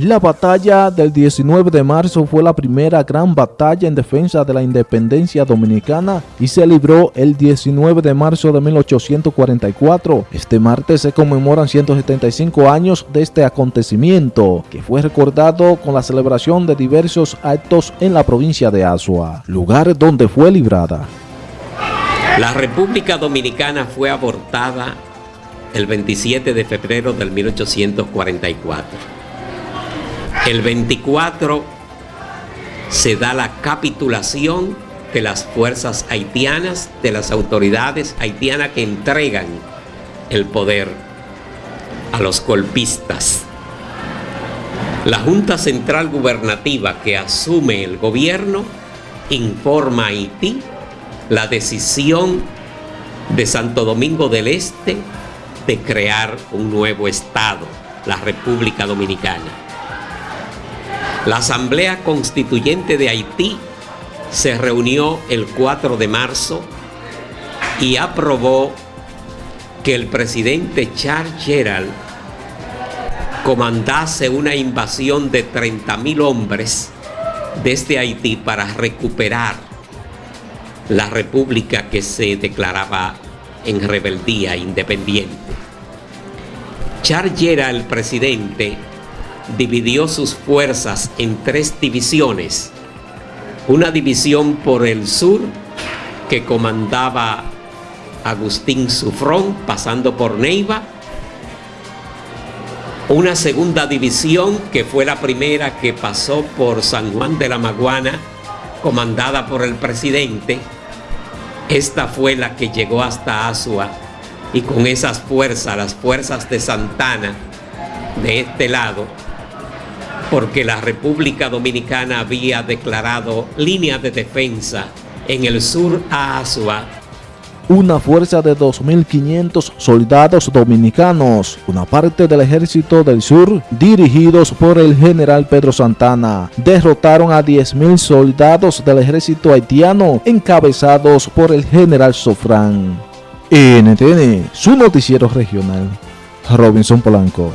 La batalla del 19 de marzo fue la primera gran batalla en defensa de la independencia dominicana y se libró el 19 de marzo de 1844. Este martes se conmemoran 175 años de este acontecimiento, que fue recordado con la celebración de diversos actos en la provincia de Azua, lugar donde fue librada. La República Dominicana fue abortada el 27 de febrero del 1844 el 24 se da la capitulación de las fuerzas haitianas, de las autoridades haitianas que entregan el poder a los golpistas. La Junta Central Gubernativa que asume el gobierno informa a Haití la decisión de Santo Domingo del Este de crear un nuevo Estado, la República Dominicana. La Asamblea Constituyente de Haití se reunió el 4 de marzo y aprobó que el presidente Charles Gerald comandase una invasión de 30.000 hombres desde Haití para recuperar la república que se declaraba en rebeldía independiente. Charles Gerald, presidente, dividió sus fuerzas en tres divisiones. Una división por el sur que comandaba Agustín Sufrón pasando por Neiva. Una segunda división que fue la primera que pasó por San Juan de la Maguana comandada por el presidente. Esta fue la que llegó hasta Asua y con esas fuerzas, las fuerzas de Santana de este lado, porque la República Dominicana había declarado línea de defensa en el sur a Asua. Una fuerza de 2.500 soldados dominicanos, una parte del ejército del sur, dirigidos por el general Pedro Santana, derrotaron a 10.000 soldados del ejército haitiano, encabezados por el general Sofrán. NTN, su noticiero regional. Robinson Polanco.